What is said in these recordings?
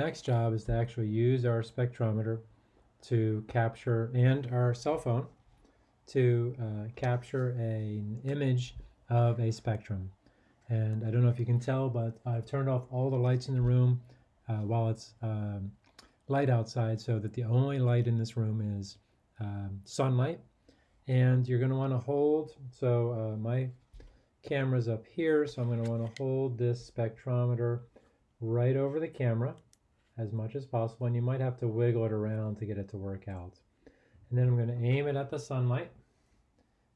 Next job is to actually use our spectrometer to capture, and our cell phone, to uh, capture an image of a spectrum. And I don't know if you can tell, but I've turned off all the lights in the room uh, while it's um, light outside so that the only light in this room is um, sunlight. And you're going to want to hold, so uh, my camera's up here, so I'm going to want to hold this spectrometer right over the camera as much as possible. And you might have to wiggle it around to get it to work out. And then I'm going to aim it at the sunlight.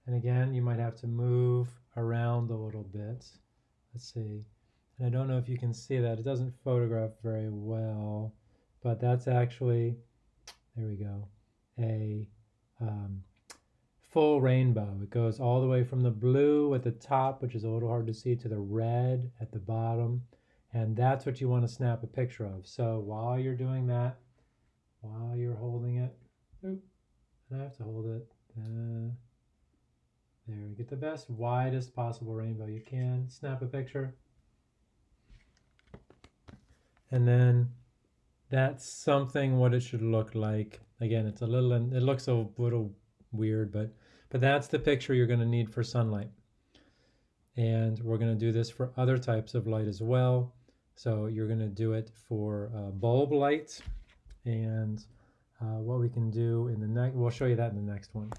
And again, you might have to move around a little bit. Let's see. And I don't know if you can see that. It doesn't photograph very well, but that's actually, there we go, a um, full rainbow. It goes all the way from the blue at the top, which is a little hard to see, to the red at the bottom. And that's what you want to snap a picture of. So while you're doing that, while you're holding it, oop, I have to hold it. Uh, there, get the best, widest possible rainbow you can. Snap a picture. And then that's something what it should look like. Again, it's a little, it looks a little weird, but, but that's the picture you're going to need for sunlight. And we're going to do this for other types of light as well. So you're going to do it for uh, bulb light and uh, what we can do in the next, we'll show you that in the next one.